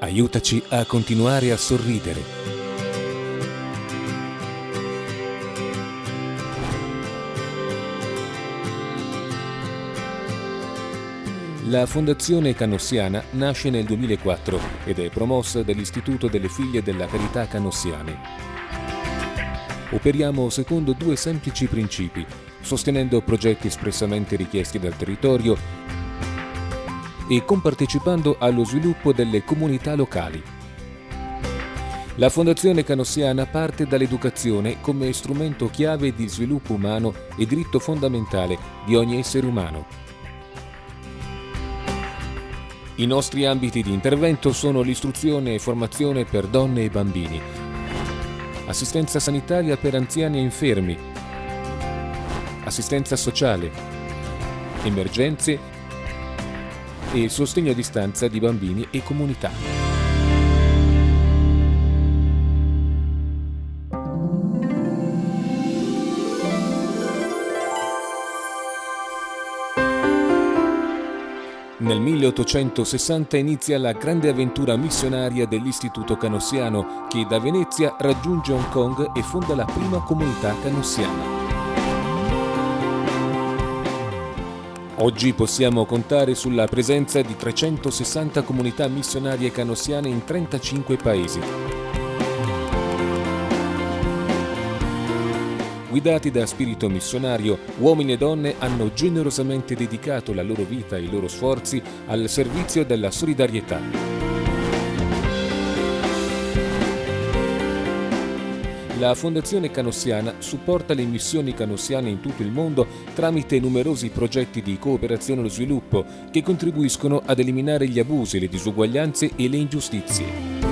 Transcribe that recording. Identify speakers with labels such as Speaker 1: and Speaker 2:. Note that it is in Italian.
Speaker 1: Aiutaci a continuare a sorridere. La Fondazione Canossiana nasce nel 2004 ed è promossa dall'Istituto delle Figlie della Carità Canossiane. Operiamo secondo due semplici principi, sostenendo progetti espressamente richiesti dal territorio e compartecipando allo sviluppo delle comunità locali. La Fondazione Canossiana parte dall'educazione come strumento chiave di sviluppo umano e diritto fondamentale di ogni essere umano. I nostri ambiti di intervento sono l'istruzione e formazione per donne e bambini, assistenza sanitaria per anziani e infermi, assistenza sociale, emergenze e il sostegno a distanza di bambini e comunità. Nel 1860 inizia la grande avventura missionaria dell'Istituto Canossiano che da Venezia raggiunge Hong Kong e fonda la prima comunità canossiana. Oggi possiamo contare sulla presenza di 360 comunità missionarie canossiane in 35 paesi. Guidati da spirito missionario, uomini e donne hanno generosamente dedicato la loro vita e i loro sforzi al servizio della solidarietà. La Fondazione Canossiana supporta le missioni canossiane in tutto il mondo tramite numerosi progetti di cooperazione allo sviluppo che contribuiscono ad eliminare gli abusi, le disuguaglianze e le ingiustizie.